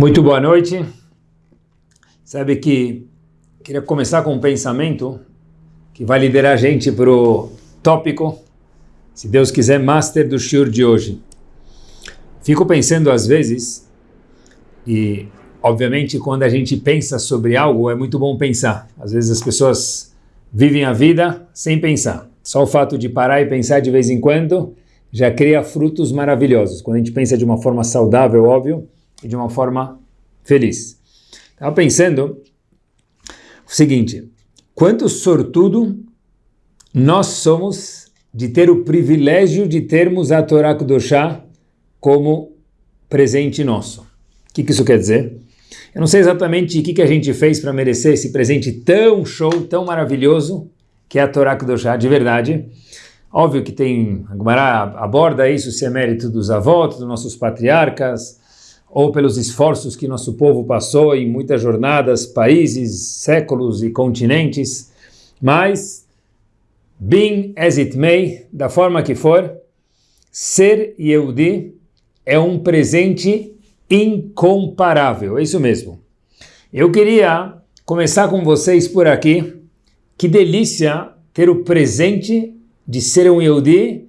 Muito boa noite. Sabe que queria começar com um pensamento que vai liderar a gente para o tópico, se Deus quiser, master do shiur de hoje. Fico pensando às vezes, e obviamente quando a gente pensa sobre algo é muito bom pensar. Às vezes as pessoas vivem a vida sem pensar. Só o fato de parar e pensar de vez em quando já cria frutos maravilhosos. Quando a gente pensa de uma forma saudável, óbvio, e de uma forma feliz. Estava pensando o seguinte, quanto sortudo nós somos de ter o privilégio de termos a Torá Kudoshá como presente nosso. O que, que isso quer dizer? Eu não sei exatamente o que, que a gente fez para merecer esse presente tão show, tão maravilhoso, que é a Torá Kudoshá, de verdade. Óbvio que tem, a Gemara aborda isso, se é mérito dos avós, dos nossos patriarcas, ou pelos esforços que nosso povo passou em muitas jornadas, países, séculos e continentes, mas, being as it may, da forma que for, ser Yehudi é um presente incomparável, é isso mesmo. Eu queria começar com vocês por aqui, que delícia ter o presente de ser um Yehudi,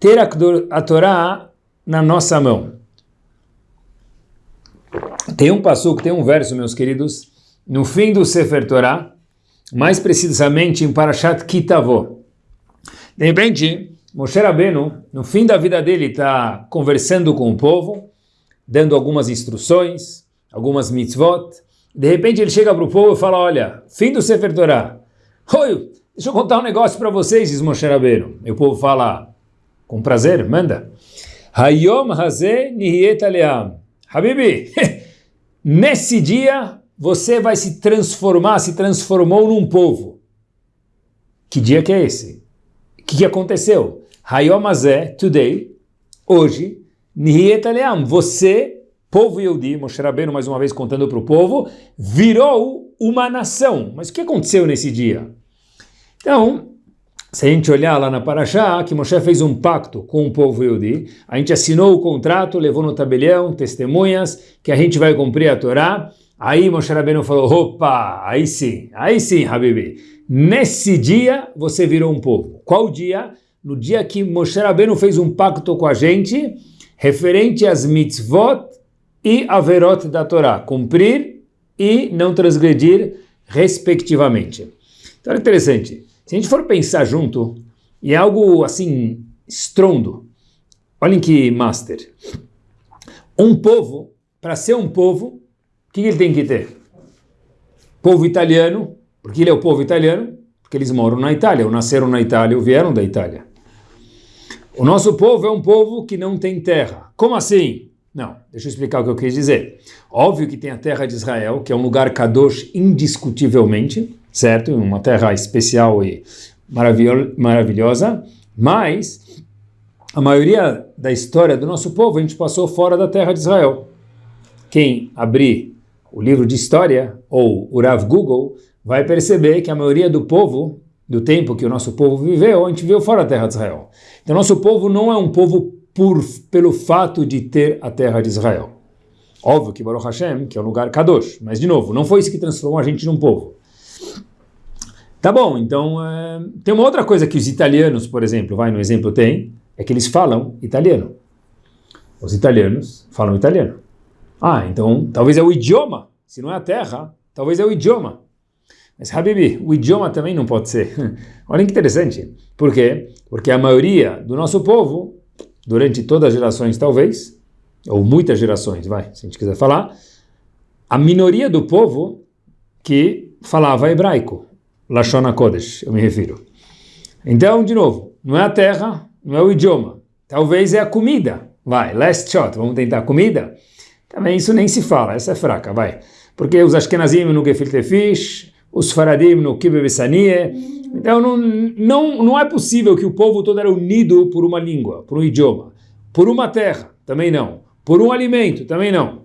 ter a, a Torá na nossa mão. Tem um passuco, tem um verso, meus queridos, no fim do Sefer Torah, mais precisamente em Parashat Kitavó. De repente, Moshe Rabbeinu, no fim da vida dele, está conversando com o povo, dando algumas instruções, algumas mitzvot. De repente ele chega para o povo e fala, olha, fim do Sefer Torah. Oi, deixa eu contar um negócio para vocês, diz Moshe Rabbeinu. E o povo fala, com prazer, manda. Hayom hazeh nihiet aleam. Habibi, nesse dia você vai se transformar, se transformou num povo. Que dia que é esse? O que, que aconteceu? Hayom Hazeh, today, hoje, Nihiet Aleam, você, povo Yehudi, Moshe Rabbeinu mais uma vez contando para o povo, virou uma nação. Mas o que aconteceu nesse dia? Então, se a gente olhar lá na Paraxá, que Moshe fez um pacto com o povo Yehudi, a gente assinou o contrato, levou no tabelião testemunhas, que a gente vai cumprir a Torá. Aí Moshe Rabbeinu falou, opa, aí sim, aí sim, Habibi. Nesse dia você virou um povo. Qual dia? No dia que Moshe Rabbeinu fez um pacto com a gente, referente às mitzvot e averot da Torá, cumprir e não transgredir, respectivamente. Então é interessante. Se a gente for pensar junto, e é algo assim, estrondo, olhem que master. Um povo, para ser um povo, o que ele tem que ter? Povo italiano, porque ele é o povo italiano, porque eles moram na Itália, ou nasceram na Itália, ou vieram da Itália. O nosso povo é um povo que não tem terra. Como assim? Não, deixa eu explicar o que eu quis dizer. Óbvio que tem a terra de Israel, que é um lugar kadosh indiscutivelmente, certo? Uma terra especial e maravilhosa, mas a maioria da história do nosso povo a gente passou fora da terra de Israel. Quem abrir o livro de história ou o Rav Google vai perceber que a maioria do povo, do tempo que o nosso povo viveu, a gente viveu fora da terra de Israel. Então nosso povo não é um povo por, pelo fato de ter a terra de Israel. Óbvio que Baruch Hashem, que é um lugar kadosh, mas de novo, não foi isso que transformou a gente num povo. Tá bom, então é, tem uma outra coisa que os italianos, por exemplo, vai no exemplo tem, é que eles falam italiano. Os italianos falam italiano. Ah, então talvez é o idioma, se não é a terra, talvez é o idioma. Mas Habibi, o idioma também não pode ser. Olha que interessante. Por quê? Porque a maioria do nosso povo, durante todas as gerações talvez, ou muitas gerações, vai, se a gente quiser falar, a minoria do povo que falava hebraico, Lashon Kodesh, eu me refiro. Então, de novo, não é a terra, não é o idioma. Talvez é a comida. Vai, last shot, vamos tentar comida? Também isso nem se fala, essa é fraca, vai. Porque os Ashkenazim no Gefilte Fish, os Faradim no Kibe Então não, não, não é possível que o povo todo era unido por uma língua, por um idioma. Por uma terra, também não. Por um alimento, também não.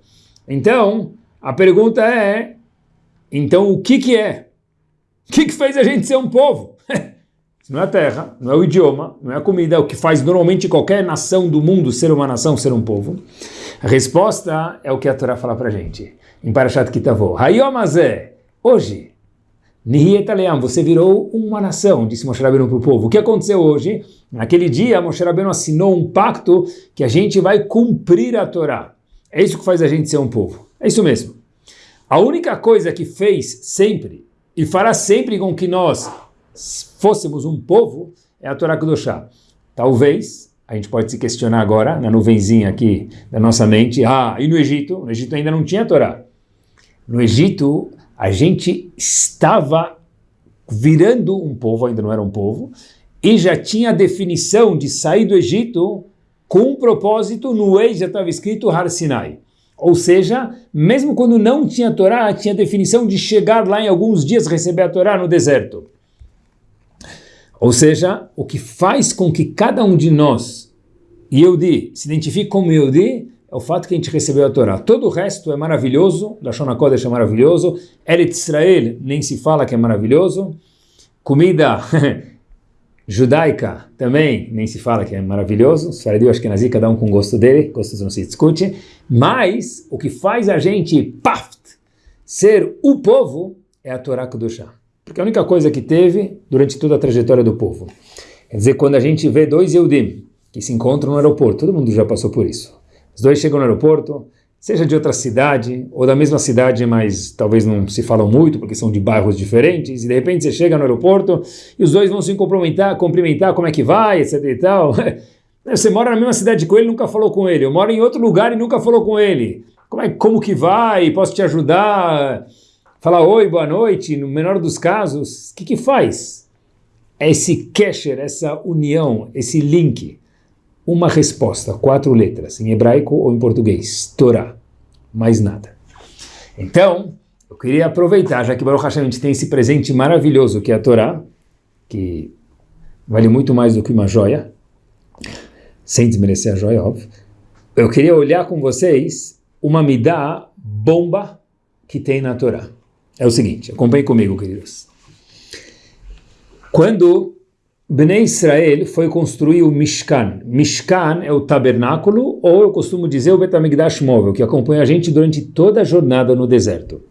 Então, a pergunta é, então o que que é? O que, que fez a gente ser um povo? não é a terra, não é o idioma, não é a comida, é o que faz normalmente qualquer nação do mundo ser uma nação, ser um povo. A resposta é o que a Torá fala para gente. Em Parashat Kitavô. Hayomazé, hoje, Nihietaleam, você virou uma nação, disse Moshe Rabbeinu para o povo. O que aconteceu hoje? Naquele dia, Moshe Rabbeinu assinou um pacto que a gente vai cumprir a Torá. É isso que faz a gente ser um povo. É isso mesmo. A única coisa que fez sempre e fará sempre com que nós fôssemos um povo é a Torá Kudoshá. Talvez, a gente pode se questionar agora, na nuvenzinha aqui da nossa mente, ah, e no Egito? No Egito ainda não tinha Torá. No Egito, a gente estava virando um povo, ainda não era um povo, e já tinha a definição de sair do Egito com um propósito, no ex já estava escrito Har Sinai. Ou seja, mesmo quando não tinha Torá, tinha a definição de chegar lá em alguns dias receber a Torá no deserto. Ou seja, o que faz com que cada um de nós, Yehudi, se identifique como Yehudi, é o fato que a gente recebeu a Torá. Todo o resto é maravilhoso, Lashon HaKodesh é maravilhoso, Eretz Israel nem se fala que é maravilhoso, comida judaica também nem se fala que é maravilhoso, Sfaradi acho que nazi, cada um com gosto dele, gostos não se discute, mas o que faz a gente, paft, ser o povo é a Torá Kudoshah. Porque a única coisa que teve durante toda a trajetória do povo. Quer dizer, quando a gente vê dois Yehudim que se encontram no aeroporto, todo mundo já passou por isso. Os dois chegam no aeroporto, seja de outra cidade, ou da mesma cidade, mas talvez não se falam muito, porque são de bairros diferentes, e de repente você chega no aeroporto e os dois vão se cumprimentar, cumprimentar como é que vai, etc e tal. Você mora na mesma cidade com ele nunca falou com ele. Eu moro em outro lugar e nunca falou com ele. Como, é, como que vai? Posso te ajudar? falar oi, boa noite, no menor dos casos, o que que faz? É esse kesher, essa união, esse link. Uma resposta, quatro letras, em hebraico ou em português, Torá, mais nada. Então, eu queria aproveitar, já que Baruch Hashem a gente tem esse presente maravilhoso que é a Torá, que vale muito mais do que uma joia, sem desmerecer a joia, óbvio. Eu queria olhar com vocês uma midá bomba que tem na Torá é o seguinte, acompanhe comigo, queridos. Quando Bnei Israel foi construir o Mishkan, Mishkan é o tabernáculo, ou eu costumo dizer o Betamigdash móvel, que acompanha a gente durante toda a jornada no deserto.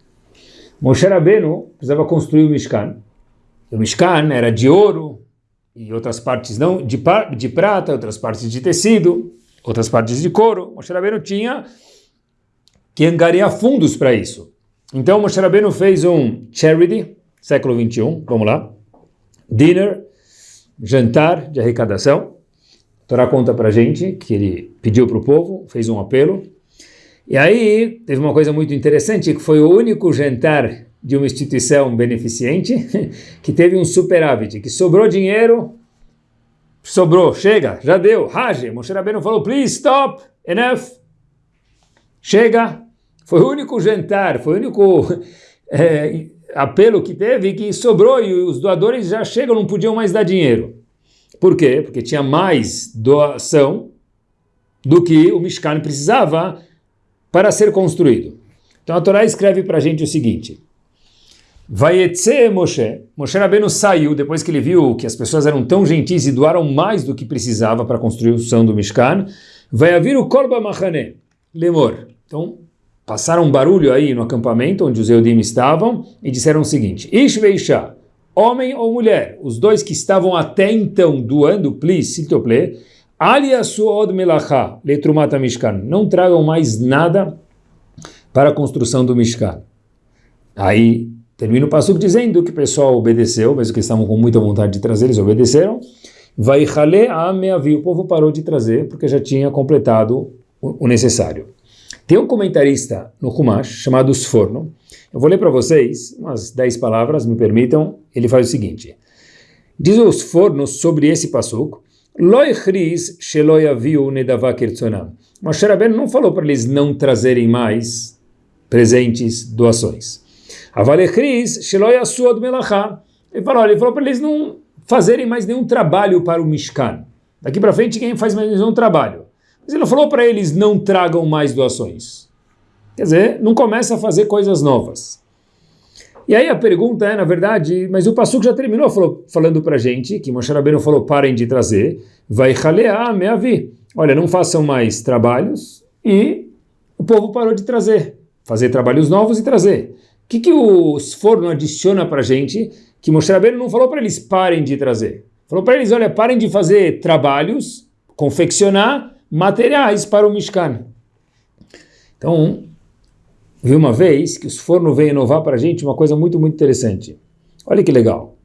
Moshe Rabbeinu precisava construir o Mishkan. O Mishkan era de ouro, e outras partes não, de, de prata, outras partes de tecido, outras partes de couro. Moshe Rabbeinu tinha que angariar fundos para isso. Então Moshe Rabbeinu fez um charity, século 21, vamos lá, dinner, jantar de arrecadação. A Torá conta para gente que ele pediu para o povo, fez um apelo. E aí teve uma coisa muito interessante, que foi o único jantar de uma instituição beneficente que teve um superávit, que sobrou dinheiro, sobrou, chega, já deu, Rage, Moshe Rabbeinu falou, please stop, enough, chega, foi o único jantar, foi o único é, apelo que teve que sobrou e os doadores já chegam, não podiam mais dar dinheiro. Por quê? Porque tinha mais doação do que o Mishkan precisava para ser construído. Então a Torá escreve para a gente o seguinte, Vaietze Moshe, Moshe Rabbeinu saiu depois que ele viu que as pessoas eram tão gentis e doaram mais do que precisava para a construção do Mishkan, vai haver o Korba Machane, Lemor. Então passaram um barulho aí no acampamento onde os Eudim estavam e disseram o seguinte, Ish veisha, homem ou mulher, os dois que estavam até então doando, please, siltople, alia suod melacha, letrumata mishkan, não tragam mais nada para a construção do Mishkan. Aí termina o passo dizendo que o pessoal obedeceu, mesmo que estavam com muita vontade de trazer, eles obedeceram. Vai a o povo parou de trazer porque já tinha completado o necessário. Tem um comentarista no Humash chamado Sforno. Eu vou ler para vocês umas 10 palavras, me permitam. Ele faz o seguinte. Diz o Sforno sobre esse passuco. Loi chris sheloi aviu nedavá kirtzonam. Moshe Rabbeinu não falou para eles não trazerem mais presentes, doações. Avale chris sheloi asuad melachá. Ele falou, ele falou para eles não fazerem mais nenhum trabalho para o Mishkan. Daqui para frente, quem faz mais nenhum trabalho? Mas ele não falou para eles não tragam mais doações. Quer dizer, não começa a fazer coisas novas. E aí a pergunta é, na verdade, mas o Passuco já terminou falou, falando para gente, que Moshe Rabbeinu falou, parem de trazer, vai ralear meavi. Olha, não façam mais trabalhos e o povo parou de trazer. Fazer trabalhos novos e trazer. O que, que o forno adiciona para gente que Moshe Rabbeinu não falou para eles parem de trazer? Falou para eles, olha, parem de fazer trabalhos, confeccionar materiais para o Mishkan. Então, vi uma vez que os fornos veio inovar para a gente uma coisa muito, muito interessante. Olha que legal.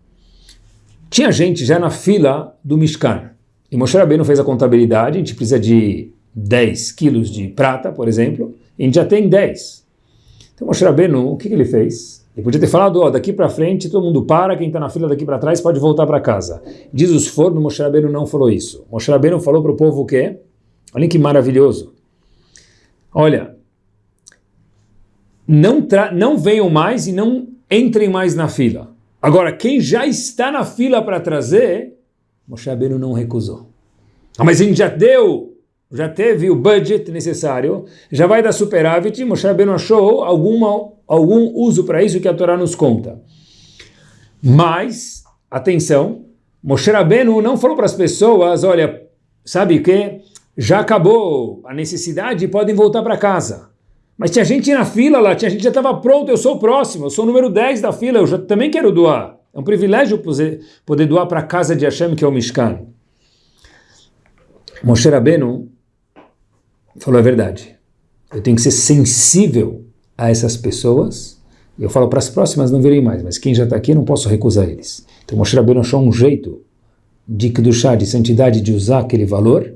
Tinha gente já na fila do Mishkan. E Moshe Rabbeinu fez a contabilidade, a gente precisa de 10 quilos de prata, por exemplo, e a gente já tem 10. Então Moshe Rabbeinu, o que, que ele fez? Ele podia ter falado, ó, daqui para frente todo mundo para, quem está na fila daqui para trás pode voltar para casa. Diz os fornos, Moshe Rabbeinu não falou isso. Moshe Rabbeinu falou para o povo o quê? Olha que maravilhoso. Olha, não, não venham mais e não entrem mais na fila. Agora, quem já está na fila para trazer, Moshe Rabbeinu não recusou. Ah, mas a gente já deu, já teve o budget necessário, já vai dar superávit, Moshe Rabbeinu achou alguma, algum uso para isso que a Torá nos conta. Mas, atenção, Moshe Rabbeinu não falou para as pessoas, olha, sabe o que? Já acabou a necessidade, podem voltar para casa. Mas tinha gente na fila lá, tinha gente já estava pronto, eu sou o próximo, eu sou o número 10 da fila, eu já também quero doar. É um privilégio poder, doar para a casa de Hashem, que é o Mishkan. Moshe Rabbeinu falou a verdade. Eu tenho que ser sensível a essas pessoas. Eu falo para as próximas não virem mais, mas quem já está aqui eu não posso recusar eles. Então Moshe Rabbeinu achou um jeito de Kedushá, de santidade, de usar aquele valor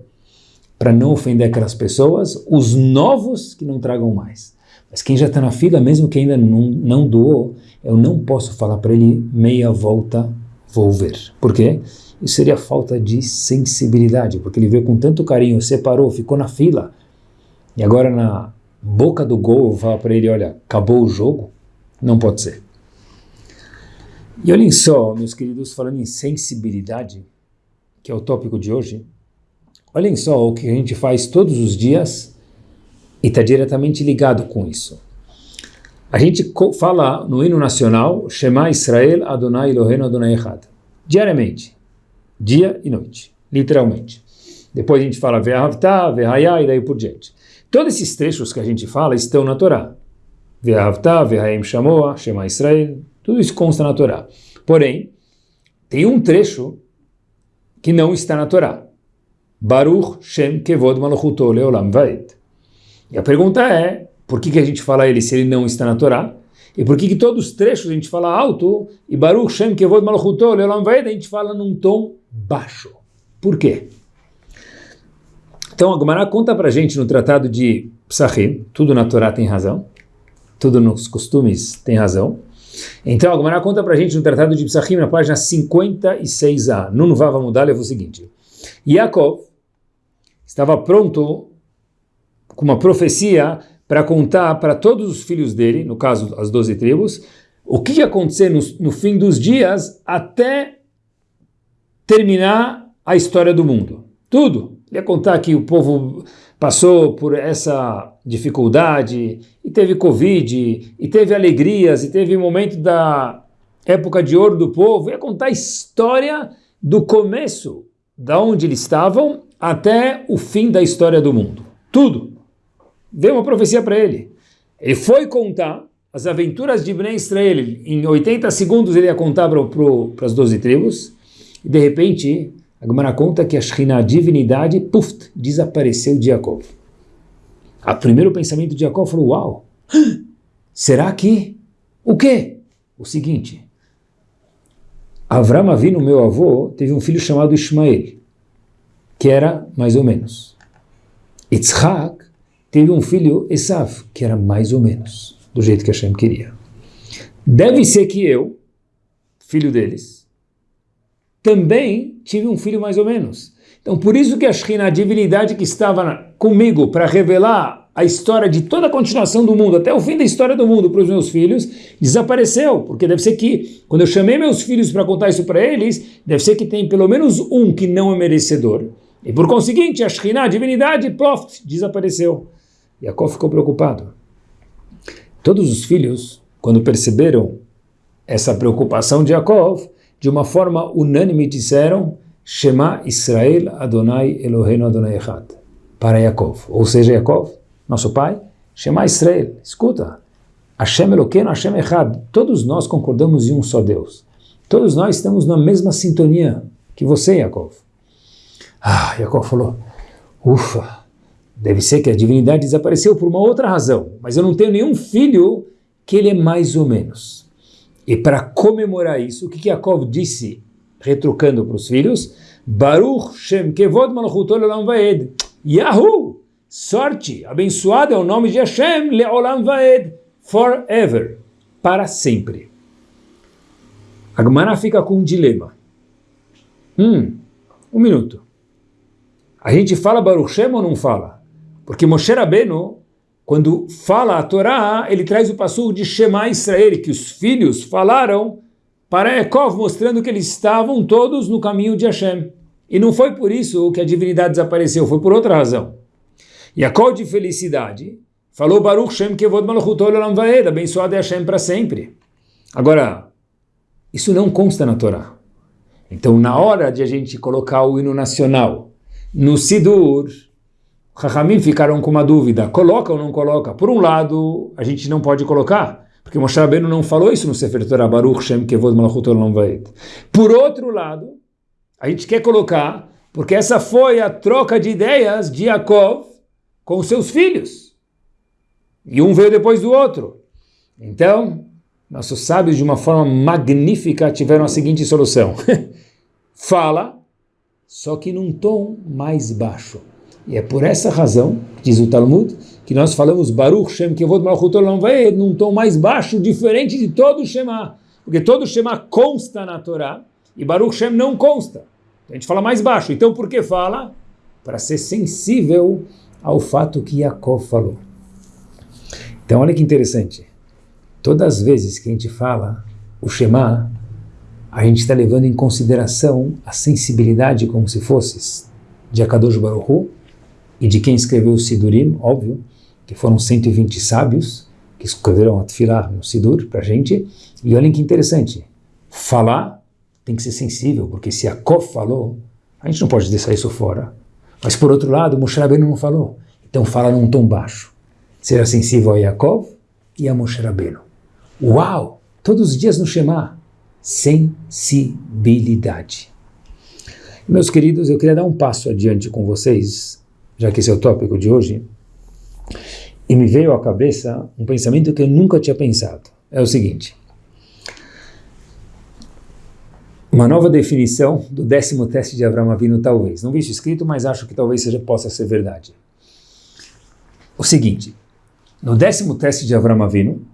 para não ofender aquelas pessoas, os novos que não tragam mais. Mas quem já está na fila, mesmo que ainda não, não doou, eu não posso falar para ele meia volta, vou ver. Por quê? Isso seria falta de sensibilidade, porque ele veio com tanto carinho, separou, ficou na fila, e agora na boca do gol eu falar para ele, olha, acabou o jogo? Não pode ser. E olhem só, meus queridos, falando em sensibilidade, que é o tópico de hoje, Olhem só o que a gente faz todos os dias e está diretamente ligado com isso. A gente fala no hino nacional Shema Israel Adonai Eloheinu Adonai Echad. Diariamente. Dia e noite. Literalmente. Depois a gente fala Ve'ahavta, Ve'haya e daí por diante. Todos esses trechos que a gente fala estão na Torá. Ve'ahavta, Ve'hayim Shamoa, Shema Israel. Tudo isso consta na Torá. Porém, tem um trecho que não está na Torá. Baruch Shem Kevod Malchuto Leolam Vaed. E a pergunta é, por que, que a gente fala ele se ele não está na Torá? E por que, que todos os trechos a gente fala alto e Baruch Shem Kevod Malchuto Leolam Vaed a gente fala num tom baixo? Por quê? Então a Gemara conta pra gente no tratado de Psachim, tudo na Torá tem razão, tudo nos costumes tem razão. Então a Gemara conta pra gente no tratado de Psachim, na página 56a, Nun Vava Mudalev, o seguinte. Yaakov estava pronto com uma profecia para contar para todos os filhos dele, no caso as doze tribos, o que ia acontecer no, no fim dos dias até terminar a história do mundo. Tudo. Ia contar que o povo passou por essa dificuldade, e teve Covid, e teve alegrias, e teve momento da época de ouro do povo. Ia contar a história do começo, da onde eles estavam, até o fim da história do mundo. Tudo. Deu uma profecia para ele. Ele foi contar as aventuras de Ibn Israel. Em 80 segundos ele ia contar para as 12 tribos. E de repente, a Gemara conta que a Shekhinah, a divindade, puf, desapareceu de Jacob. O primeiro pensamento de Jacob falou, uau, será que... O quê? O seguinte, Avram Avinu, meu avô, teve um filho chamado Ismael que era mais ou menos. Yitzhak teve um filho, Esav, que era mais ou menos, do jeito que Hashem queria. Deve ser que eu, filho deles, também tive um filho mais ou menos. Então, por isso que a Shekhinah, a divindade que estava comigo para revelar a história de toda a continuação do mundo, até o fim da história do mundo para os meus filhos, desapareceu. Porque deve ser que, quando eu chamei meus filhos para contar isso para eles, deve ser que tem pelo menos um que não é merecedor. E por conseguinte, a Shekhinah, a divindade, ploft, desapareceu. Yaakov ficou preocupado. Todos os filhos, quando perceberam essa preocupação de Yaakov, de uma forma unânime disseram Shema Israel Adonai Eloheinu Adonai Echad para Yaakov, ou seja, Yaakov, nosso pai, Shema Israel, escuta, Hashem Eloqueno, Hashem Echad, todos nós concordamos em um só Deus. Todos nós estamos na mesma sintonia que você, Yaakov. Ah, Yaakov falou, ufa, deve ser que a divindade desapareceu por uma outra razão, mas eu não tenho nenhum filho que ele é mais ou menos. E para comemorar isso, o que, que Yaakov disse, retrucando para os filhos? Baruch Shem Kevod Malchut Olam Vaed. Yahoo! Sorte, abençoado é o nome de Hashem, Leolam Vaed, forever, para sempre. A Gemara fica com um dilema. Hum, um minuto. A gente fala Baruch Shem ou não fala? Porque Moshe Rabbeinu, quando fala a Torá, ele traz o passo de Shema Israel, que os filhos falaram para Yaakov, mostrando que eles estavam todos no caminho de Hashem. E não foi por isso que a divindade desapareceu, foi por outra razão. Yaakov de felicidade falou Baruch Shem Kevod Malchut Olam Vaed, abençoado é Hashem para sempre. Agora, isso não consta na Torá. Então, na hora de a gente colocar o hino nacional no Sidur, Chachamim ficaram com uma dúvida, coloca ou não coloca? Por um lado, a gente não pode colocar, porque Moshe Rabbeinu não falou isso no Sefer Torah, Baruch Shem Kevod Malchut Olam Vaed. Por outro lado, a gente quer colocar, porque essa foi a troca de ideias de Yaakov com seus filhos. E um veio depois do outro. Então, nossos sábios, de uma forma magnífica, tiveram a seguinte solução. Fala, só que num tom mais baixo. E é por essa razão, diz o Talmud, que nós falamos Baruch Shem Kevod Malchut Olam Vaed num tom mais baixo, diferente de todo o Shema. Porque todo o Shema consta na Torá, e Baruch Shem não consta. A gente fala mais baixo. Então por que fala? Para ser sensível ao fato que Yaakov falou. Então olha que interessante. Todas as vezes que a gente fala o Shema, a gente está levando em consideração a sensibilidade como se fosse de Akadosh Baruch e de quem escreveu o Sidurim, óbvio, que foram 120 sábios que escreveram a Tfilah no Sidur para a gente. E olhem que interessante, falar tem que ser sensível, porque se Yaakov falou, a gente não pode deixar isso fora. Mas por outro lado, Moshe Rabbeinu não falou. Então fala num tom baixo. Será sensível a Yaakov e a Moshe Rabbeinu. Uau! Todos os dias no Shema. Sensibilidade. Meus queridos, eu queria dar um passo adiante com vocês, já que esse é o tópico de hoje, e me veio à cabeça um pensamento que eu nunca tinha pensado. É o seguinte, uma nova definição do décimo teste de Avram Avinu, talvez. Não vi isso escrito, mas acho que talvez seja, possa ser verdade. O seguinte, no décimo teste de Avram Avinu,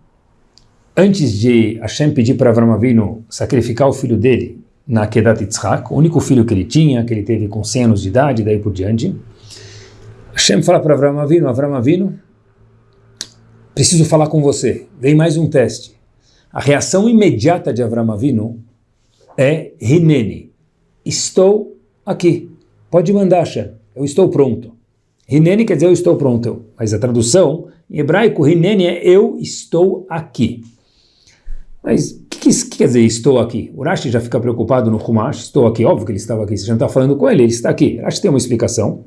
antes de Hashem pedir para Avram Avinu sacrificar o filho dele na Kedat Yitzhak, o único filho que ele tinha, que ele teve com 100 anos de idade, daí por diante, Hashem fala para Avram Avinu, Avram Avinu, preciso falar com você, vem mais um teste. A reação imediata de Avram Avinu é Hineni. Estou aqui. Pode mandar, Hashem. Eu estou pronto. Hineni quer dizer eu estou pronto. Mas a tradução em hebraico, Hineni é eu estou aqui. Mas o que, que, que, quer dizer estou aqui? O Rashi já fica preocupado no Humash. Estou aqui. Óbvio que ele estava aqui. Você já não está falando com ele. Ele está aqui. Rashi tem uma explicação.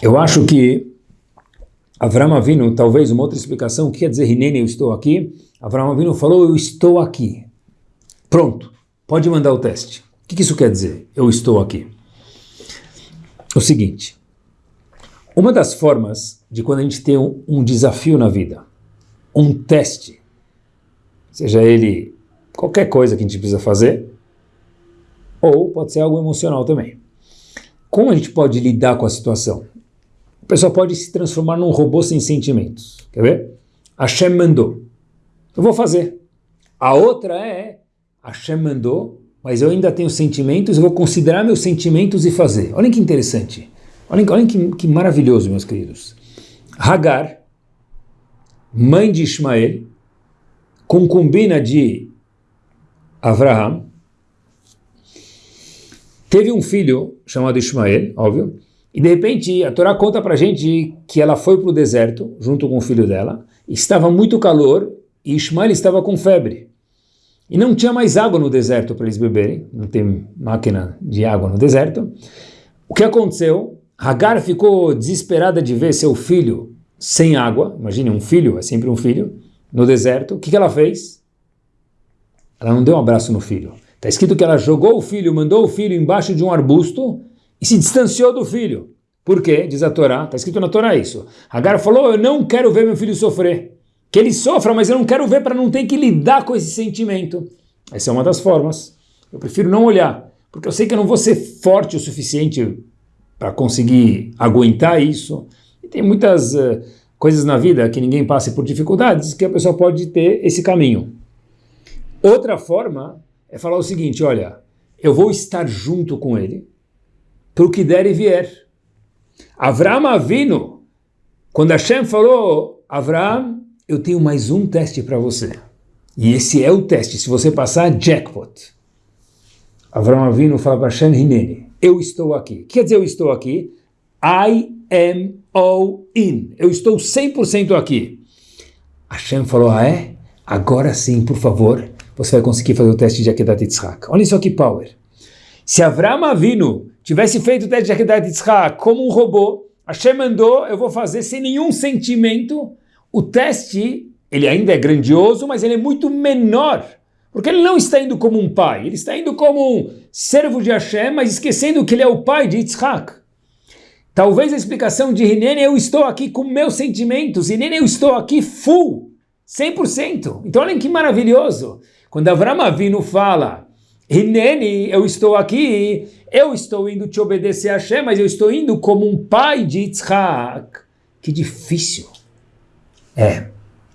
Eu acho que Avram Avinu, talvez uma outra explicação, o que quer dizer Hineni, eu estou aqui? Avram Avinu falou, eu estou aqui. Pronto, pode mandar o teste. O que isso quer dizer, eu estou aqui? O seguinte, uma das formas de quando a gente tem um, um desafio na vida, um teste, seja ele qualquer coisa que a gente precisa fazer, ou pode ser algo emocional também. Como a gente pode lidar com a situação? a pessoa pode se transformar num robô sem sentimentos. Quer ver? Hashem mandou. Eu vou fazer. A outra é, Hashem mandou, mas eu ainda tenho sentimentos, eu vou considerar meus sentimentos e fazer. Olhem que interessante. Olhem, olhem que, que maravilhoso, meus queridos. Hagar, mãe de Ismael, concubina de Abraham, teve um filho chamado Ismael, óbvio, e de repente a Torá conta para gente que ela foi para o deserto junto com o filho dela, estava muito calor e Ismael estava com febre. E não tinha mais água no deserto para eles beberem, não tem máquina de água no deserto. O que aconteceu? Hagar ficou desesperada de ver seu filho sem água, imagine um filho, é sempre um filho, no deserto. O que, que ela fez? Ela não deu um abraço no filho. Está escrito que ela jogou o filho, mandou o filho embaixo de um arbusto e se distanciou do filho. Por quê? Diz a Torá, está escrito na Torá isso. Hagar falou, eu não quero ver meu filho sofrer. Que ele sofra, mas eu não quero ver para não ter que lidar com esse sentimento. Essa é uma das formas. Eu prefiro não olhar, porque eu sei que eu não vou ser forte o suficiente para conseguir aguentar isso. Tem muitas uh, coisas na vida que ninguém passe por dificuldades que a pessoa pode ter esse caminho. Outra forma é falar o seguinte, olha, eu vou estar junto com ele para o que der e vier. Avram Avino, quando Hashem falou, Avram, eu tenho mais um teste para você. E esse é o teste. Se você passar, jackpot. Avram Avino fala para Hashem Hineni, eu estou aqui. Quer dizer, eu estou aqui? I am all in. Eu estou 100% aqui. Hashem falou, ah é? Agora sim, por favor, você vai conseguir fazer o teste de Akedat Yitzhak. Olha isso aqui, power. Se Avram Avino tivesse feito o teste de Akedat Yitzhak como um robô, Hashem mandou, eu vou fazer sem nenhum sentimento. O teste, ele ainda é grandioso, mas ele é muito menor. Porque ele não está indo como um pai, ele está indo como um servo de Hashem, mas esquecendo que ele é o pai de Yitzhak. Talvez a explicação de Hinene, eu estou aqui com meus sentimentos, Hinene, eu estou aqui full, 100%. Então olhem que maravilhoso. Quando Avram Avinu fala, Hineni, eu estou aqui, eu estou indo te obedecer a Hashem, mas eu estou indo como um pai de Yitzhak. Que difícil. É,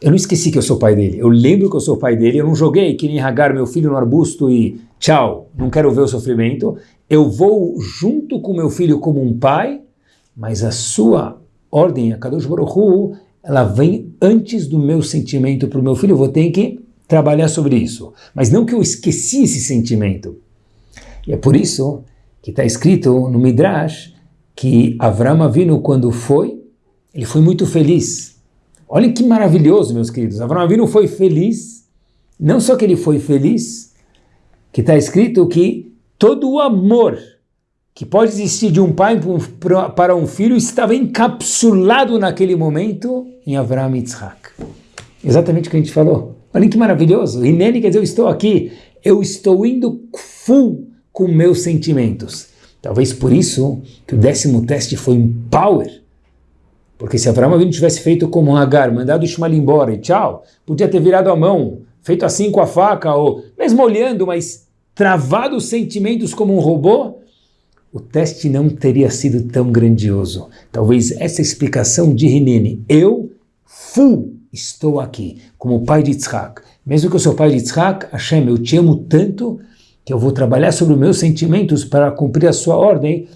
eu não esqueci que eu sou pai dele. Eu lembro que eu sou pai dele. Eu não joguei que nem meu filho, no arbusto e tchau, não quero ver o sofrimento. Eu vou junto com meu filho como um pai, mas a sua ordem, a Kadosh Baruch Hu, ela vem antes do meu sentimento para o meu filho. Eu vou ter que trabalhar sobre isso. Mas não que eu esqueci esse sentimento. E é por isso que está escrito no Midrash que Avram Avinu, quando foi, ele foi muito feliz. Olhem que maravilhoso, meus queridos. Avram Avinu foi feliz. Não só que ele foi feliz, que está escrito que todo o amor que pode existir de um pai para um filho estava encapsulado naquele momento em Avram Yitzhak. Exatamente o que a gente falou. Olha que maravilhoso. Hineni quer dizer, eu estou aqui, eu estou indo full com meus sentimentos. Talvez por isso que o décimo teste foi um power. Porque se Abraão Avinu tivesse feito como um Agar, mandado Ishmael embora e tchau, podia ter virado a mão, feito assim com a faca, ou mesmo olhando, mas travado os sentimentos como um robô, o teste não teria sido tão grandioso. Talvez essa explicação de Hineni, eu full estou aqui, como pai de Yitzhak. Mesmo que eu sou pai de Yitzhak, Hashem, eu te amo tanto que eu vou trabalhar sobre os meus sentimentos para cumprir a sua ordem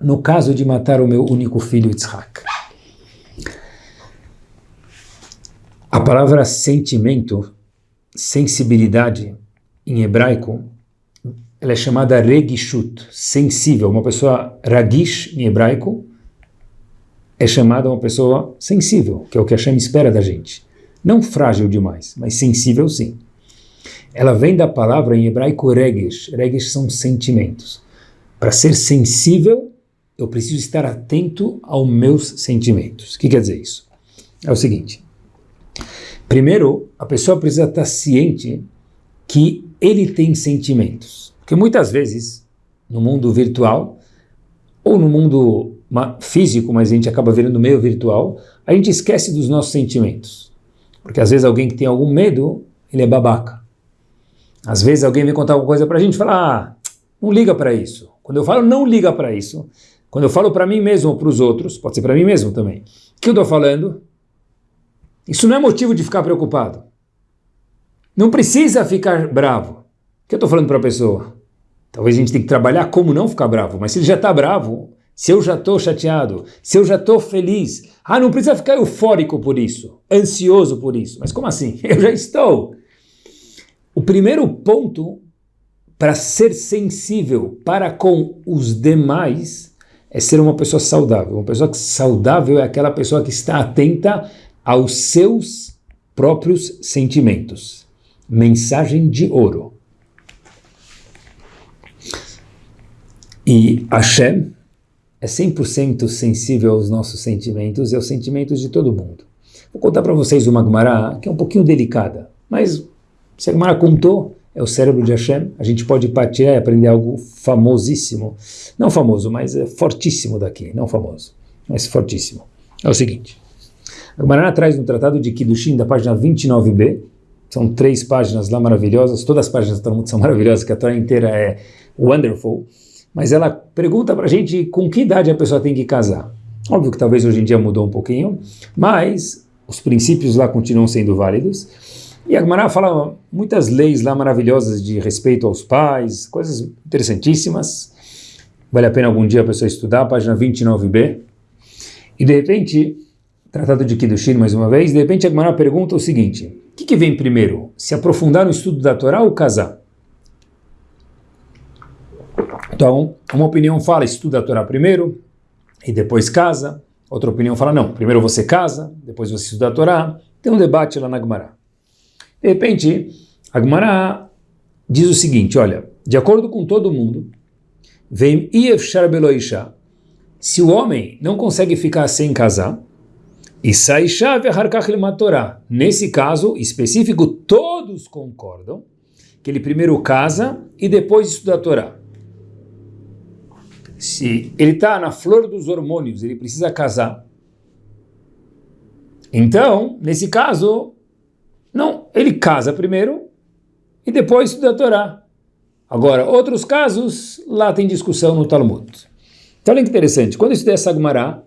no caso de matar o meu único filho Yitzhak. A palavra sentimento, sensibilidade, em hebraico, ela é chamada regishut, sensível. Uma pessoa ragish, em hebraico, é chamada uma pessoa sensível, que é o que a Hashem espera da gente. Não frágil demais, mas sensível sim. Ela vem da palavra em hebraico regesh. Regesh são sentimentos. Para ser sensível, eu preciso estar atento aos meus sentimentos. O que quer dizer isso? É o seguinte. Primeiro, a pessoa precisa estar ciente que ele tem sentimentos. Porque muitas vezes, no mundo virtual, ou no mundo físico, mas a gente acaba virando meio virtual, a gente esquece dos nossos sentimentos. Porque às vezes alguém que tem algum medo, ele é babaca. Às vezes alguém vem contar alguma coisa para a gente e fala, ah, não liga para isso. Quando eu falo não liga para isso, quando eu falo para mim mesmo ou para os outros, pode ser para mim mesmo também, o que eu estou falando? Isso não é motivo de ficar preocupado. Não precisa ficar bravo. O que eu estou falando para a pessoa? Talvez a gente tenha que trabalhar como não ficar bravo, mas se ele já está bravo, se eu já estou chateado, se eu já estou feliz, ah, não precisa ficar eufórico por isso, ansioso por isso. Mas como assim? Eu já estou. O primeiro ponto para ser sensível para com os demais é ser uma pessoa saudável. Uma pessoa saudável é aquela pessoa que está atenta aos seus próprios sentimentos. Mensagem de ouro. E Hashem é 100% sensível aos nossos sentimentos e aos sentimentos de todo mundo. Vou contar para vocês uma Gemara que é um pouquinho delicada, mas se a Gemara contou, é o cérebro de Hashem, a gente pode partir e aprender algo famosíssimo, não famoso, mas é fortíssimo daqui, não famoso, mas fortíssimo. É o seguinte, a Gemara traz no Tratado de Kiddushin, da página 29b, são três páginas lá maravilhosas, todas as páginas do Talmud são maravilhosas, que a Torá inteira é wonderful, mas ela pergunta para a gente com que idade a pessoa tem que casar. Óbvio que talvez hoje em dia mudou um pouquinho, mas os princípios lá continuam sendo válidos. E a Gemara fala muitas leis lá maravilhosas de respeito aos pais, coisas interessantíssimas. Vale a pena algum dia a pessoa estudar, página 29b. E de repente, tratado de Kiddushin mais uma vez, de repente a Gemara pergunta o seguinte, o que, que vem primeiro? Se aprofundar no estudo da Torá ou casar? Então, uma opinião fala estuda a Torá primeiro e depois casa. Outra opinião fala não, primeiro você casa, depois você estuda a Torá. Tem um debate lá na Gemara. De repente, a Gemara diz o seguinte, olha, de acordo com todo mundo, vem Iefshar Beloisha, se o homem não consegue ficar sem casar, e Saisha Veharkach Torá, nesse caso específico, todos concordam que ele primeiro casa e depois estuda a Torá se ele está na flor dos hormônios, ele precisa casar. Então, nesse caso, não, ele casa primeiro e depois estuda a Torá. Agora, outros casos, lá tem discussão no Talmud. Então, olha que interessante, quando eu estudei essa Gemara,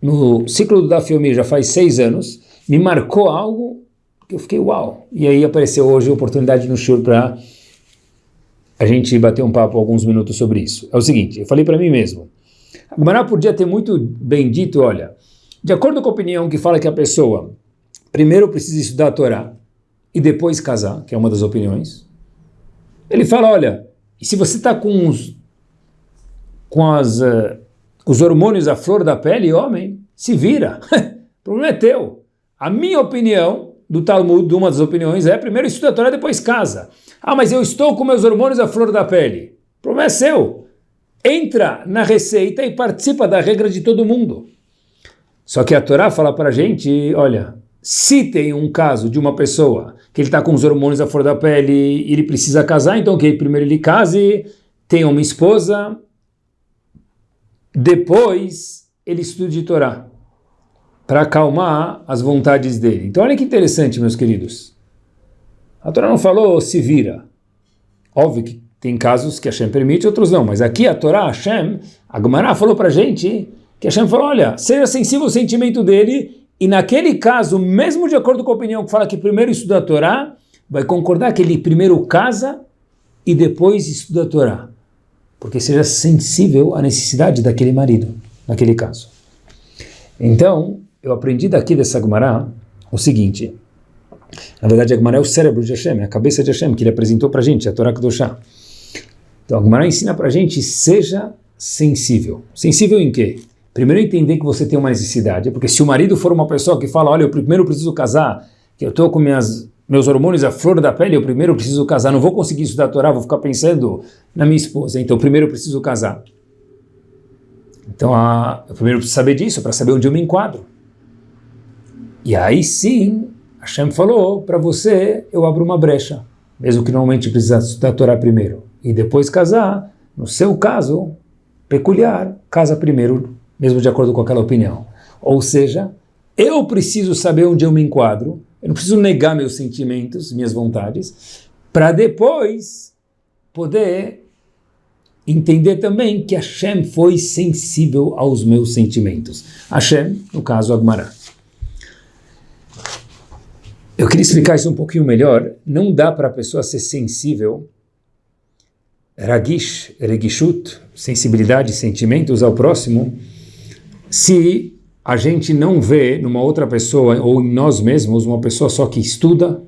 no ciclo do Dafiomi já faz seis anos, me marcou algo que eu fiquei uau. E aí apareceu hoje a oportunidade no Shur para a gente bater um papo alguns minutos sobre isso. É o seguinte, eu falei para mim mesmo, a Gemara podia ter muito bem dito, olha, de acordo com a opinião que fala que a pessoa primeiro precisa estudar a Torá e depois casar, que é uma das opiniões, ele fala, olha, se você está com os, com as, uh, os hormônios à flor da pele, homem, se vira, o problema é teu. A minha opinião do Talmud, uma das opiniões, é primeiro estuda a Torá, depois casa. Ah, mas eu estou com meus hormônios à flor da pele. O problema é seu. Entra na receita e participa da regra de todo mundo. Só que a Torá fala para a gente, olha, se tem um caso de uma pessoa que ele está com os hormônios à flor da pele e ele precisa casar, então que primeiro ele case, tenha uma esposa, depois ele estude Torá para acalmar as vontades dele. Então olha que interessante, meus queridos. A Torá não falou se vira. Óbvio que tem casos que Hashem permite, outros não. Mas aqui a Torá, Hashem, a Gemara falou para a gente que Hashem falou, olha, seja sensível ao sentimento dele e naquele caso, mesmo de acordo com a opinião que fala que primeiro estuda a Torá, vai concordar que ele primeiro casa e depois estuda a Torá. Porque seja sensível à necessidade daquele marido, naquele caso. Então, eu aprendi daqui dessa Gemara o seguinte. Na verdade, a Gemara é o cérebro de Hashem, é a cabeça de Hashem que ele apresentou para a gente, a Torá Kedoshá. Então, a Gemara ensina para a gente, seja sensível. Sensível em quê? Primeiro entender que você tem uma necessidade, porque se o marido for uma pessoa que fala, olha, eu primeiro preciso casar, que eu estou com minhas, meus hormônios à flor da pele, eu primeiro preciso casar, não vou conseguir estudar a Torá, vou ficar pensando na minha esposa, então primeiro eu preciso casar. Então, a, eu primeiro preciso saber disso, para saber onde eu me enquadro. E aí sim, Hashem falou, para você eu abro uma brecha, mesmo que normalmente precisa estudar a Torá primeiro, e depois casar, no seu caso, peculiar, casa primeiro, mesmo de acordo com aquela opinião. Ou seja, eu preciso saber onde eu me enquadro, eu não preciso negar meus sentimentos, minhas vontades, para depois poder entender também que Hashem foi sensível aos meus sentimentos. Hashem, no caso, Agmará. Eu queria explicar isso um pouquinho melhor. Não dá para a pessoa ser sensível, ragish, regishut, sensibilidade, sentimentos ao próximo, se a gente não vê numa outra pessoa ou em nós mesmos uma pessoa só que estuda,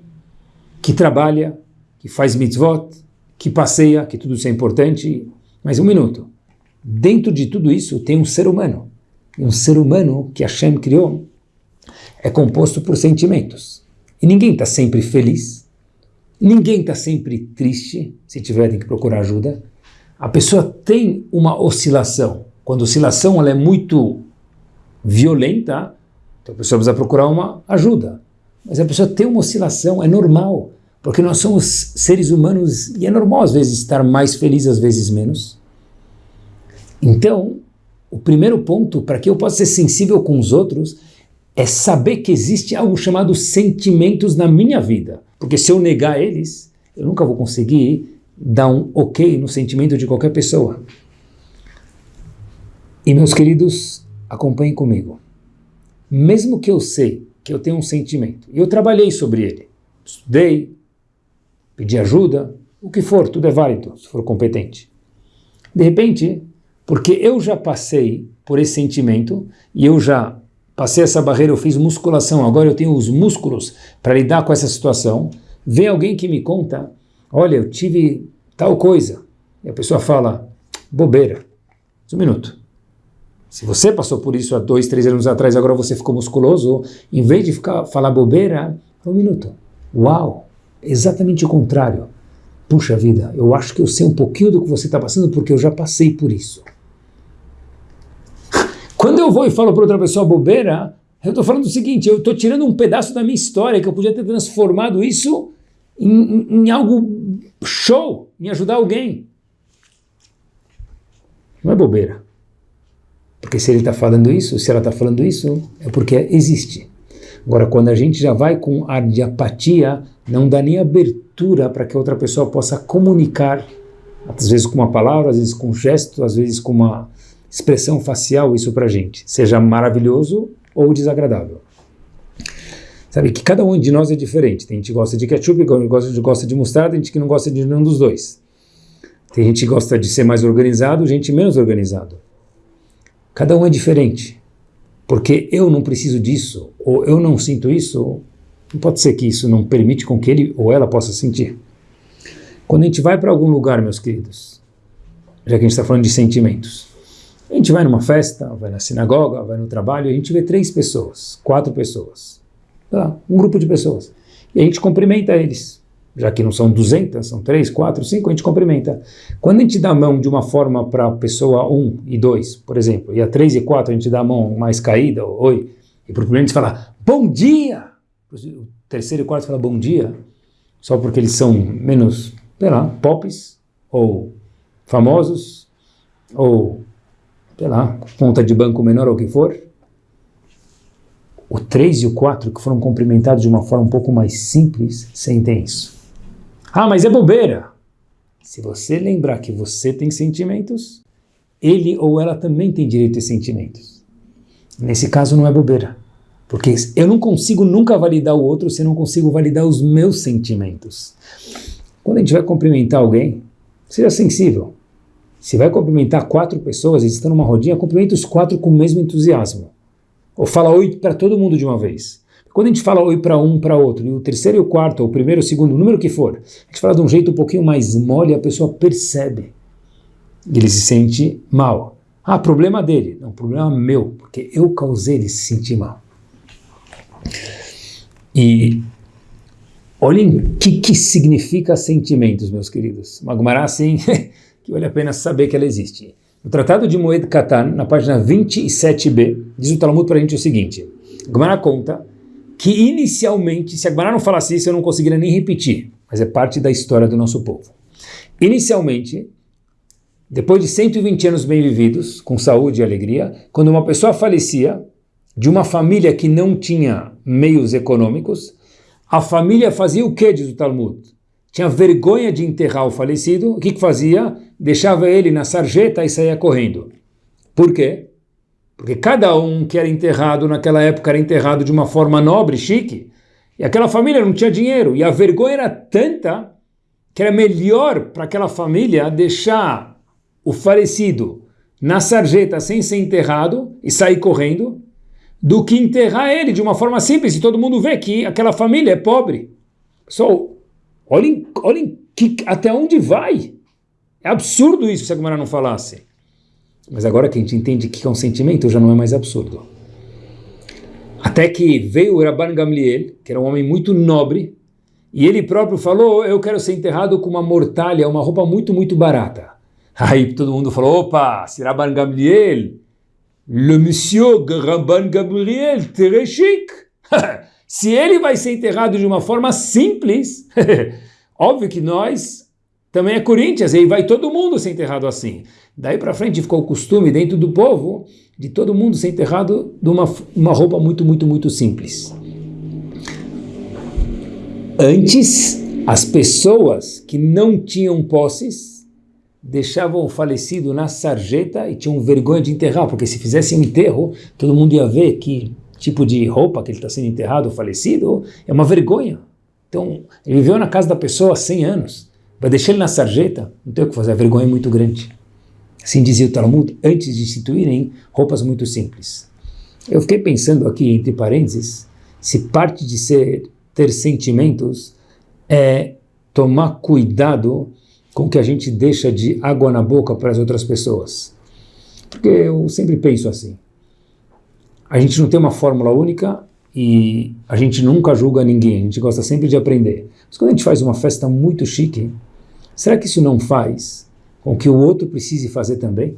que trabalha, que faz mitzvot, que passeia, que tudo isso é importante. Mas um minuto. Dentro de tudo isso tem um ser humano. Um ser humano que Hashem criou é composto por sentimentos. E ninguém está sempre feliz, ninguém está sempre triste, se tiver tem que procurar ajuda. A pessoa tem uma oscilação. Quando a oscilação ela é muito violenta, então a pessoa precisa procurar uma ajuda. Mas a pessoa tem uma oscilação, é normal, porque nós somos seres humanos e é normal às vezes estar mais feliz, às vezes menos. Então, o primeiro ponto para que eu possa ser sensível com os outros é saber que existe algo chamado sentimentos na minha vida. Porque se eu negar eles, eu nunca vou conseguir dar um ok no sentimento de qualquer pessoa. E meus queridos, acompanhem comigo. Mesmo que eu sei que eu tenho um sentimento, e eu trabalhei sobre ele, estudei, pedi ajuda, o que for, tudo é válido, se for competente. De repente, porque eu já passei por esse sentimento e eu já passei essa barreira, eu fiz musculação, agora eu tenho os músculos para lidar com essa situação. Vem alguém que me conta, olha, eu tive tal coisa. E a pessoa fala, bobeira. Um minuto. Se você passou por isso há dois, três anos atrás, agora você ficou musculoso, em vez de ficar, falar bobeira, um minuto. Uau! Exatamente o contrário. Puxa vida, eu acho que eu sei um pouquinho do que você está passando porque eu já passei por isso. Quando eu vou e falo para outra pessoa bobeira, eu estou falando o seguinte, eu estou tirando um pedaço da minha história, que eu podia ter transformado isso em, em, em algo show, em ajudar alguém. Não é bobeira. Porque se ele está falando isso, se ela está falando isso, é porque existe. Agora, quando a gente já vai com ar de apatia, não dá nem abertura para que outra pessoa possa comunicar, às vezes com uma palavra, às vezes com um gesto, às vezes com uma expressão facial isso para a gente, seja maravilhoso ou desagradável. Sabe que cada um de nós é diferente. Tem gente que gosta de ketchup, gosta de, gosta de mostarda, tem gente que não gosta de nenhum dos dois. Tem gente que gosta de ser mais organizado, gente menos organizado. Cada um é diferente. Porque eu não preciso disso, ou eu não sinto isso, não pode ser que isso não permite com que ele ou ela possa sentir. Quando a gente vai para algum lugar, meus queridos, já que a gente está falando de sentimentos, a gente vai numa festa, vai na sinagoga, vai no trabalho, a gente vê três pessoas, quatro pessoas, um grupo de pessoas. E a gente cumprimenta eles. Já que não são 200, são três, quatro, cinco, a gente cumprimenta. Quando a gente dá a mão de uma forma para a pessoa 1 um e 2, por exemplo, e a 3 e 4 a gente dá a mão mais caída, ou oi, e para o primeiro a gente fala bom dia, o terceiro e quarto fala bom dia, só porque eles são menos, sei lá, pops, ou famosos, ou sei lá, conta de banco menor ou o que for, o 3 e o 4, que foram cumprimentados de uma forma um pouco mais simples, sentem isso. Ah, mas é bobeira! Se você lembrar que você tem sentimentos, ele ou ela também tem direito a sentimentos. Nesse caso não é bobeira. Porque eu não consigo nunca validar o outro se eu não consigo validar os meus sentimentos. Quando a gente vai cumprimentar alguém, seja sensível. Se vai cumprimentar quatro pessoas, eles estão numa rodinha, cumprimenta os quatro com o mesmo entusiasmo. Ou fala oi para todo mundo de uma vez. Quando a gente fala oi para um, para outro, e o terceiro e o quarto, ou o primeiro, o segundo, o número que for, a gente fala de um jeito um pouquinho mais mole, a pessoa percebe. E ele se sente mal. Ah, problema dele. Não, problema meu, porque eu causei ele se sentir mal. E olhem o que, que significa sentimentos, meus queridos. Magmará, assim, que vale a pena saber que ela existe. No Tratado de Moed Katan, na página 27b, diz o Talmud para a gente o seguinte, Gemara conta que inicialmente, se a Gemara não falasse isso, eu não conseguiria nem repetir, mas é parte da história do nosso povo. Inicialmente, depois de 120 anos bem vividos, com saúde e alegria, quando uma pessoa falecia, de uma família que não tinha meios econômicos, a família fazia o que, diz o Talmud? Tinha vergonha de enterrar o falecido, o que, que fazia? deixava ele na sarjeta e saía correndo. Por quê? Porque cada um que era enterrado naquela época era enterrado de uma forma nobre, chique, e aquela família não tinha dinheiro, e a vergonha era tanta que era melhor para aquela família deixar o falecido na sarjeta sem ser enterrado e sair correndo, do que enterrar ele de uma forma simples e todo mundo vê que aquela família é pobre. So, olhem, olhem que, até onde vai. É absurdo isso se a Gemara não falasse. Mas agora que a gente entende que é um sentimento, já não é mais absurdo. Até que veio Rabban Gamliel, que era um homem muito nobre, e ele próprio falou, eu quero ser enterrado com uma mortalha, uma roupa muito, muito barata. Aí todo mundo falou, opa, se Rabban Gamliel, le monsieur Rabban Gamliel, très chic. se ele vai ser enterrado de uma forma simples, óbvio que nós também é Corinthians, e vai todo mundo ser enterrado assim. Daí para frente ficou o costume dentro do povo de todo mundo ser enterrado de uma, uma roupa muito, muito, muito simples. Antes, as pessoas que não tinham posses deixavam o falecido na sarjeta e tinham vergonha de enterrar, porque se fizessem um enterro, todo mundo ia ver que tipo de roupa que ele está sendo enterrado, falecido, é uma vergonha. Então, ele viveu na casa da pessoa há 100 anos, vai deixar ele na sarjeta, não tem o que fazer, a vergonha é muito grande. Assim dizia o Talmud, antes de instituírem roupas muito simples. Eu fiquei pensando aqui, entre parênteses, se parte de ser ter sentimentos é tomar cuidado com o que a gente deixa de água na boca para as outras pessoas. Porque eu sempre penso assim, a gente não tem uma fórmula única e a gente nunca julga ninguém, a gente gosta sempre de aprender. Mas quando a gente faz uma festa muito chique, será que isso não faz com que o outro precise fazer também?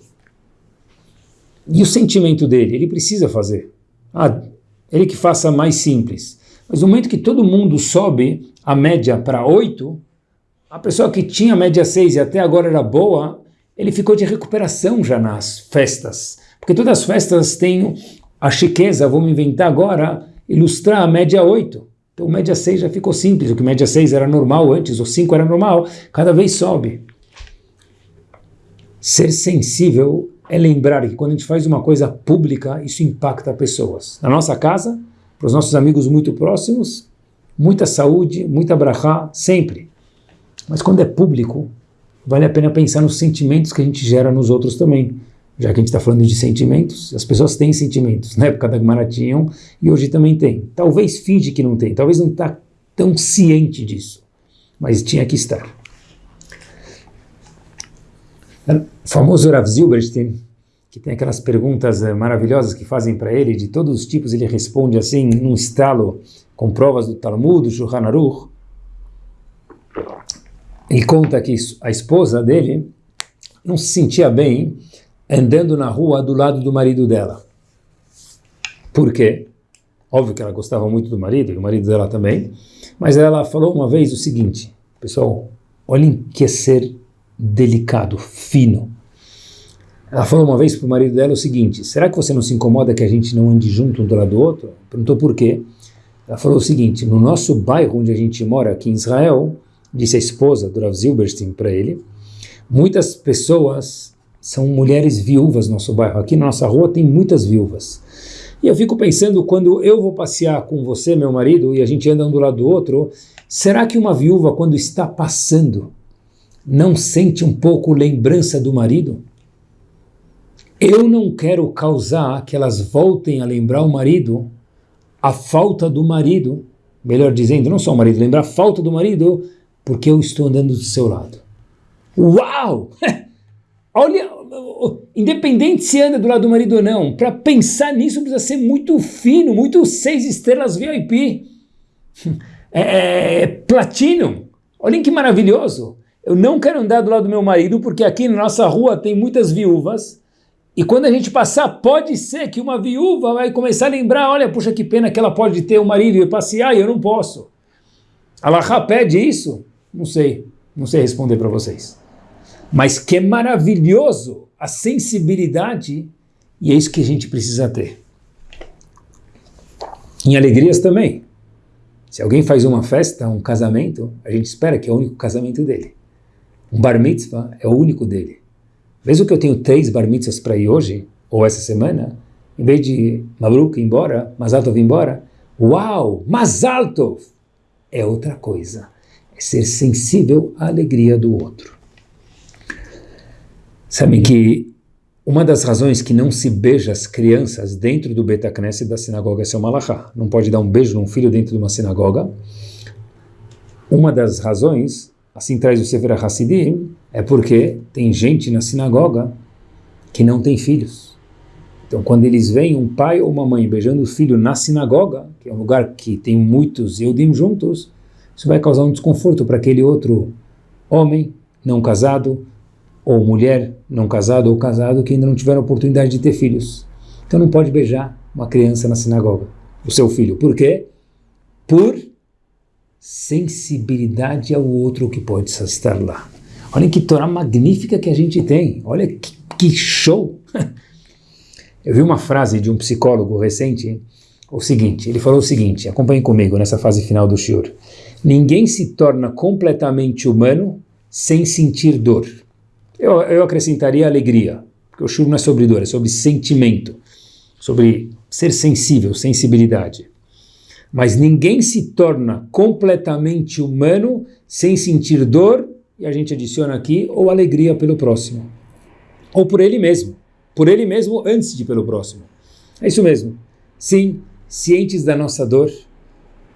E o sentimento dele, ele precisa fazer. Ah, ele que faça mais simples. Mas no momento que todo mundo sobe a média para 8, a pessoa que tinha a média 6 e até agora era boa, ele ficou de recuperação já nas festas. Porque todas as festas têm a chiqueza, vamos inventar agora, ilustrar a média 8. Então média 6 já ficou simples, o que média 6 era normal antes, ou 5 era normal, cada vez sobe. Ser sensível é lembrar que quando a gente faz uma coisa pública, isso impacta pessoas. Na nossa casa, para os nossos amigos muito próximos, muita saúde, muita brachá, sempre. Mas quando é público, vale a pena pensar nos sentimentos que a gente gera nos outros também. Já que a gente está falando de sentimentos, as pessoas têm sentimentos. Na época da Gemara tinham e hoje também tem. Talvez finge que não tem, talvez não está tão ciente disso, mas tinha que estar. O famoso Rav Zilberstein, que tem aquelas perguntas eh, maravilhosas que fazem para ele, de todos os tipos, ele responde assim, num estalo, com provas do Talmud, do Shulchan Aruch. Ele conta que a esposa dele não se sentia bem andando na rua do lado do marido dela. Por quê? Óbvio que ela gostava muito do marido, e o marido dela também, mas ela falou uma vez o seguinte, pessoal, olhem que ser delicado, fino, ela falou uma vez para o marido dela o seguinte, será que você não se incomoda que a gente não ande junto um do lado do outro? Perguntou por quê. Ela falou o seguinte, no nosso bairro onde a gente mora, aqui em Israel, disse a esposa do Rav Zilberstein para ele, muitas pessoas são mulheres viúvas no nosso bairro. Aqui na nossa rua tem muitas viúvas. E eu fico pensando, quando eu vou passear com você, meu marido, e a gente anda um do lado do outro, será que uma viúva, quando está passando, não sente um pouco lembrança do marido? Eu não quero causar que elas voltem a lembrar o marido a falta do marido, melhor dizendo, não só o marido, lembrar a falta do marido, porque eu estou andando do seu lado. Uau! Olha, independente se anda do lado do marido ou não, para pensar nisso precisa ser muito fino, muito seis estrelas VIP. É, é, é platino. Olhem que maravilhoso. Eu não quero andar do lado do meu marido porque aqui na nossa rua tem muitas viúvas e quando a gente passar, pode ser que uma viúva vai começar a lembrar, olha, puxa que pena que ela pode ter um marido e passear e eu não posso. Allah pede isso? Não sei, não sei responder para vocês. Mas que é maravilhoso a sensibilidade e é isso que a gente precisa ter. Em alegrias também. Se alguém faz uma festa, um casamento, a gente espera que é o único casamento dele. Um bar mitzvah é o único dele. Mesmo que eu tenho três bar mitzvahs para ir hoje, ou essa semana, em vez de Mabruk embora, Mazaltov embora, uau, Mazaltov! É outra coisa. É ser sensível à alegria do outro. Sabem que uma das razões que não se beija as crianças dentro do Betacneset da sinagoga é seu malachá. Não pode dar um beijo num filho dentro de uma sinagoga. Uma das razões, assim traz o Sefer Hassidim, é porque tem gente na sinagoga que não tem filhos. Então, quando eles veem um pai ou uma mãe beijando o filho na sinagoga, que é um lugar que tem muitos Eudim juntos, isso vai causar um desconforto para aquele outro homem não casado, ou mulher não casada ou casado que ainda não tiveram oportunidade de ter filhos. Então não pode beijar uma criança na sinagoga, o seu filho. Por quê? Por sensibilidade ao outro que pode estar lá. Olha que Torá magnífica que a gente tem. Olha que, que show! Eu vi uma frase de um psicólogo recente, o seguinte, ele falou o seguinte, acompanhe comigo nessa fase final do Shur. Ninguém se torna completamente humano sem sentir dor. Eu, eu acrescentaria alegria, porque o Shur não é sobre dor, é sobre sentimento, sobre ser sensível, sensibilidade. Mas ninguém se torna completamente humano sem sentir dor, e a gente adiciona aqui, ou alegria pelo próximo, ou por ele mesmo por ele mesmo antes de pelo próximo. É isso mesmo. Sim, cientes da nossa dor,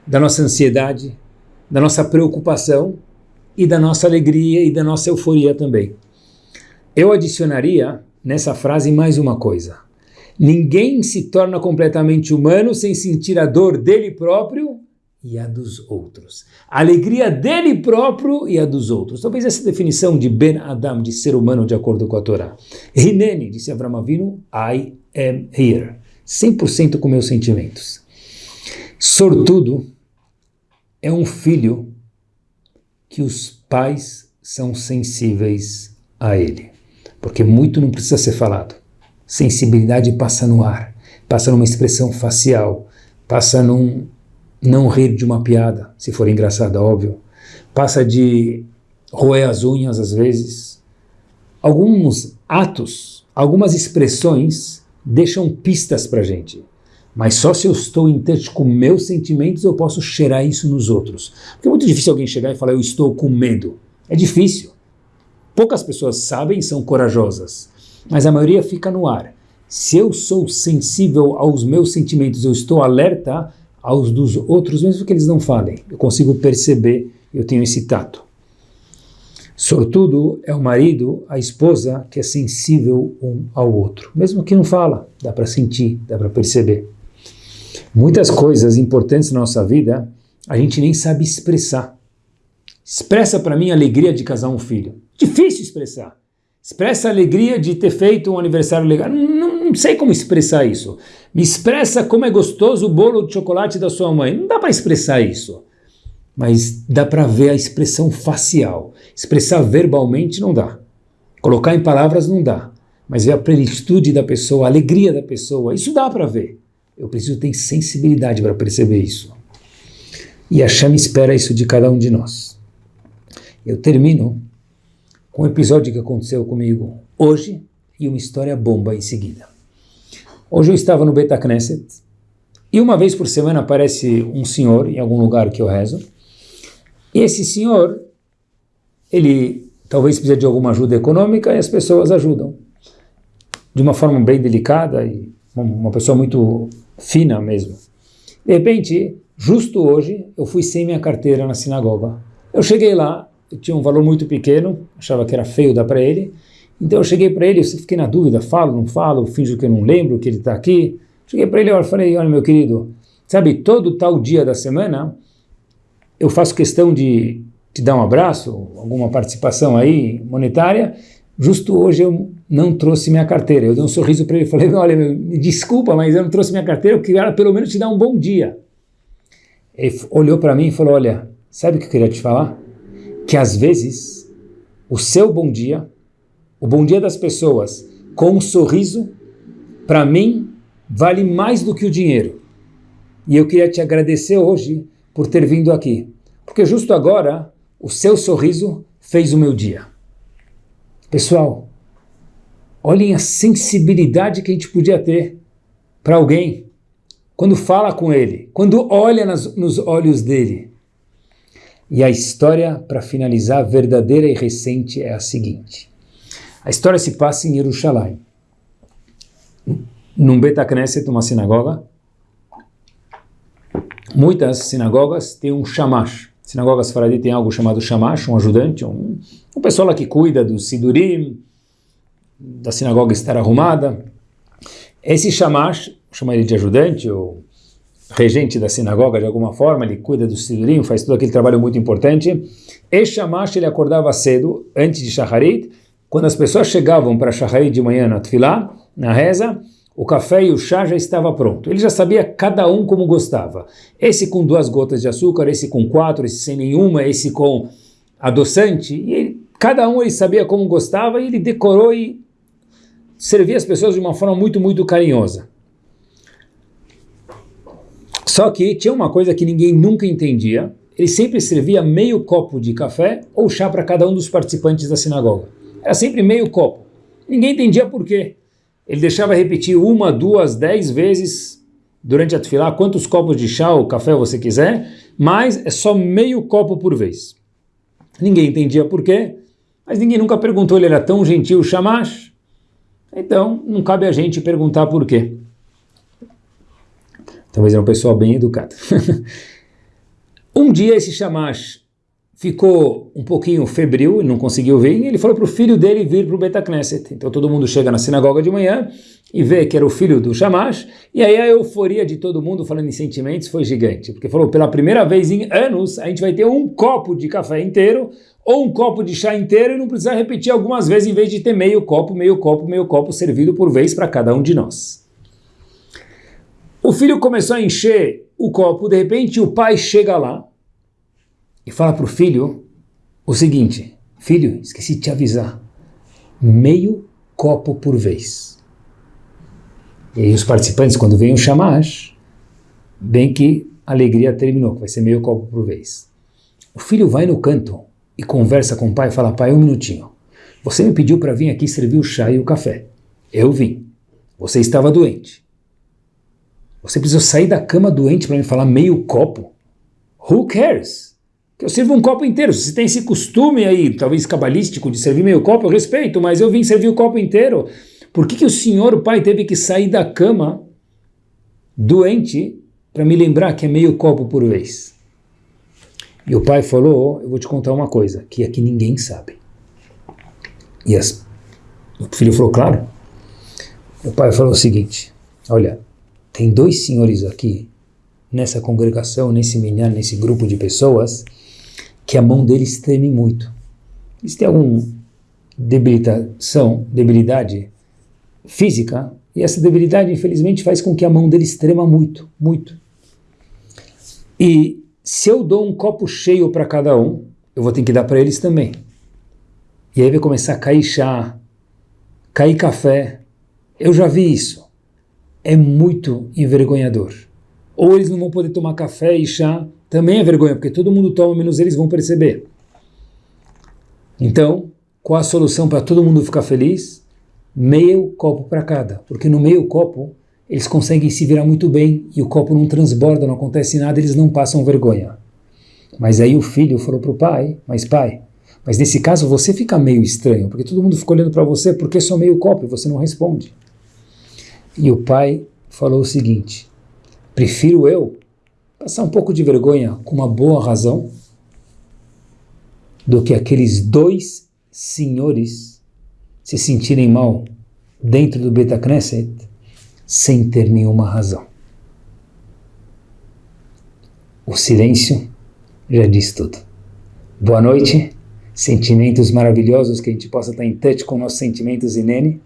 da nossa ansiedade, da nossa preocupação e da nossa alegria e da nossa euforia também. Eu adicionaria nessa frase mais uma coisa. Ninguém se torna completamente humano sem sentir a dor dele próprio e a dos outros. A alegria dele próprio e a dos outros. Talvez essa definição de Ben Adam, de ser humano de acordo com a Torá. Rinene, disse Avram Avinu, I am here. 100% com meus sentimentos. Sortudo é um filho que os pais são sensíveis a ele. Porque muito não precisa ser falado. Sensibilidade passa no ar, passa numa expressão facial, passa num não rir de uma piada, se for engraçada, óbvio. Passa de roer as unhas às vezes. Alguns atos, algumas expressões deixam pistas para gente. Mas só se eu estou em touch com meus sentimentos eu posso cheirar isso nos outros. Porque é muito difícil alguém chegar e falar eu estou com medo. É difícil. Poucas pessoas sabem e são corajosas. Mas a maioria fica no ar. Se eu sou sensível aos meus sentimentos, eu estou alerta, aos dos outros, mesmo que eles não falem. Eu consigo perceber, eu tenho esse tato. Sortudo é o marido, a esposa, que é sensível um ao outro. Mesmo que não fala, dá para sentir, dá para perceber. Muitas coisas importantes na nossa vida, a gente nem sabe expressar. Expressa para mim a alegria de casar um filho. Difícil expressar. Expressa a alegria de ter feito um aniversário legal. Não, não, sei como expressar isso. Me expressa como é gostoso o bolo de chocolate da sua mãe. Não dá para expressar isso. Mas dá para ver a expressão facial. Expressar verbalmente não dá. Colocar em palavras não dá. Mas ver a plenitude da pessoa, a alegria da pessoa, isso dá para ver. Eu preciso ter sensibilidade para perceber isso. E a Chama espera isso de cada um de nós. Eu termino com um episódio que aconteceu comigo hoje e uma história bomba em seguida. Hoje eu estava no Beta Knesset e uma vez por semana aparece um senhor em algum lugar que eu rezo e esse senhor, ele talvez precise de alguma ajuda econômica e as pessoas ajudam de uma forma bem delicada e uma pessoa muito fina mesmo. De repente, justo hoje, eu fui sem minha carteira na sinagoga. Eu cheguei lá, tinha um valor muito pequeno, achava que era feio dar para ele. Então eu cheguei para ele, eu fiquei na dúvida, falo, não falo, finjo que eu não lembro que ele está aqui. Cheguei para ele e falei, olha meu querido, sabe, todo tal dia da semana eu faço questão de te dar um abraço, alguma participação aí monetária, justo hoje eu não trouxe minha carteira. Eu dei um sorriso para ele e falei, olha, me desculpa, mas eu não trouxe minha carteira, eu queria pelo menos te dar um bom dia. Ele olhou para mim e falou, olha, sabe o que eu queria te falar? Que às vezes o seu bom dia, o bom dia das pessoas, com um sorriso, para mim, vale mais do que o dinheiro. E eu queria te agradecer hoje por ter vindo aqui, porque justo agora o seu sorriso fez o meu dia. Pessoal, olhem a sensibilidade que a gente podia ter para alguém quando fala com ele, quando olha nas, nos olhos dele. E a história, para finalizar, verdadeira e recente, é a seguinte. A história se passa em Jerusalém. Num Betacneset, uma sinagoga. Muitas sinagogas têm um shamash. Sinagogas faradi têm algo chamado shamash, um ajudante, um, um pessoal que cuida do sidurim, da sinagoga estar arrumada. Esse Shamash, chama ele de ajudante ou regente da sinagoga de alguma forma, ele cuida do sidurim, faz todo aquele trabalho muito importante. Esse Shamash, ele acordava cedo, antes de Shacharit, quando as pessoas chegavam para Shacharit de manhã na Tfilá, na reza, o café e o chá já estava pronto. Ele já sabia cada um como gostava. Esse com duas gotas de açúcar, esse com quatro, esse sem nenhuma, esse com adoçante. E ele, cada um ele sabia como gostava e ele decorou e servia as pessoas de uma forma muito, muito carinhosa. Só que tinha uma coisa que ninguém nunca entendia. Ele sempre servia meio copo de café ou chá para cada um dos participantes da sinagoga. Era sempre meio copo. Ninguém entendia por quê. Ele deixava repetir uma, duas, dez vezes durante a tefilá, quantos copos de chá ou café você quiser, mas é só meio copo por vez. Ninguém entendia por quê, mas ninguém nunca perguntou, ele era tão gentil, chamash. Então, não cabe a gente perguntar por quê. Talvez era um pessoal bem educado. um dia esse chamash ficou um pouquinho febril, e não conseguiu vir, e ele falou para o filho dele vir para o Betacneset. Então todo mundo chega na sinagoga de manhã e vê que era o filho do Shamash, e aí a euforia de todo mundo falando em sentimentos foi gigante, porque falou, pela primeira vez em anos, a gente vai ter um copo de café inteiro, ou um copo de chá inteiro, e não precisa repetir algumas vezes, em vez de ter meio copo, meio copo, meio copo, servido por vez para cada um de nós. O filho começou a encher o copo, de repente o pai chega lá, e fala para o filho o seguinte: Filho, esqueci de te avisar, meio copo por vez. E os participantes, quando vem o chamash, bem que a alegria terminou, que vai ser meio copo por vez. O filho vai no canto e conversa com o pai e fala: Pai, um minutinho. Você me pediu para vir aqui servir o chá e o café. Eu vim. Você estava doente. Você precisou sair da cama doente para me falar meio copo? Who cares? que eu sirvo um copo inteiro. Se tem esse costume aí, talvez cabalístico, de servir meio copo, eu respeito, mas eu vim servir o copo inteiro. Por que, que o senhor, o pai, teve que sair da cama doente para me lembrar que é meio copo por vez? E o pai falou, eu vou te contar uma coisa, que aqui ninguém sabe. E as, o filho falou, claro. O pai falou o seguinte, olha, tem dois senhores aqui, nessa congregação, nesse minhar, nesse grupo de pessoas, que a mão deles treme muito. Eles têm alguma debilitação, debilidade física, e essa debilidade, infelizmente, faz com que a mão deles trema muito, muito. E se eu dou um copo cheio para cada um, eu vou ter que dar para eles também. E aí vai começar a cair chá, cair café. Eu já vi isso. É muito envergonhador. Ou eles não vão poder tomar café e chá também é vergonha, porque todo mundo toma, menos eles vão perceber. Então, qual a solução para todo mundo ficar feliz? Meio copo para cada, porque no meio copo eles conseguem se virar muito bem e o copo não transborda, não acontece nada, eles não passam vergonha. Mas aí o filho falou para o pai, mas pai, mas nesse caso você fica meio estranho, porque todo mundo fica olhando para você, porque só meio copo e você não responde. E o pai falou o seguinte, prefiro eu passar um pouco de vergonha com uma boa razão do que aqueles dois senhores se sentirem mal dentro do Betacneset sem ter nenhuma razão. O silêncio já diz tudo. Boa noite, sentimentos maravilhosos, que a gente possa estar em touch com nossos sentimentos inene,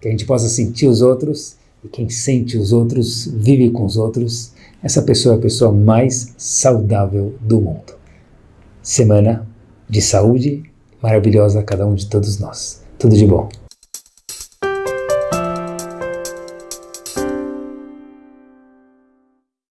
que a gente possa sentir os outros, e quem sente os outros vive com os outros, essa pessoa é a pessoa mais saudável do mundo. Semana de saúde maravilhosa a cada um de todos nós. Tudo de bom.